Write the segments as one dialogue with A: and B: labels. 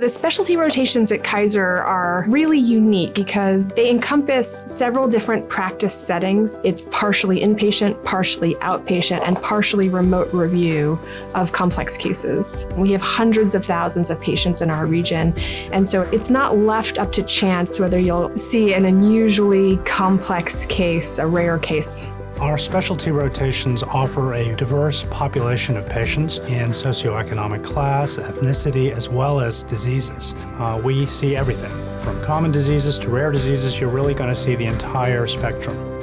A: The specialty rotations at Kaiser are really unique because they encompass several different practice settings. It's partially inpatient, partially outpatient, and partially remote review of complex cases. We have hundreds of thousands of patients in our region, and so it's not left up to chance whether you'll see an unusually complex case, a rare case.
B: Our specialty rotations offer a diverse population of patients in socioeconomic class, ethnicity, as well as diseases. Uh, we see everything, from common diseases to rare diseases, you're really going to see the entire spectrum.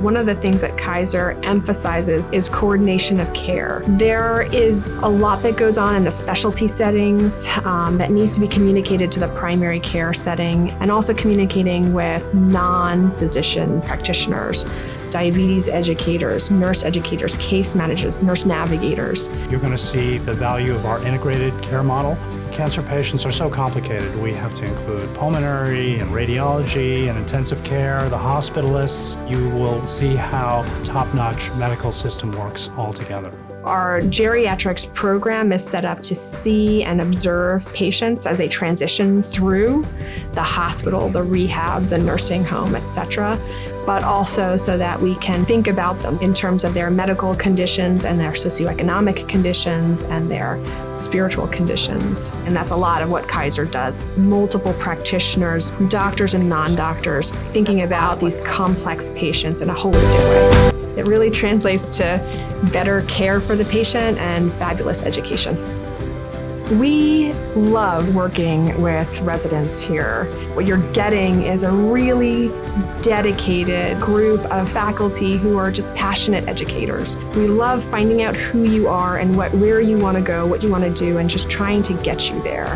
A: One of the things that Kaiser emphasizes is coordination of care. There is a lot that goes on in the specialty settings um, that needs to be communicated to the primary care setting and also communicating with non-physician practitioners diabetes educators, nurse educators, case managers, nurse navigators.
B: You're going to see the value of our integrated care model. Cancer patients are so complicated. We have to include pulmonary and radiology and intensive care, the hospitalists. You will see how top-notch medical system works all together.
A: Our geriatrics program is set up to see and observe patients as they transition through the hospital, the rehab, the nursing home, etc but also so that we can think about them in terms of their medical conditions and their socioeconomic conditions and their spiritual conditions. And that's a lot of what Kaiser does. Multiple practitioners, doctors and non-doctors, thinking about these complex patients in a holistic way. It really translates to better care for the patient and fabulous education. We love working with residents here. What you're getting is a really dedicated group of faculty who are just passionate educators. We love finding out who you are and what, where you want to go, what you want to do, and just trying to get you there.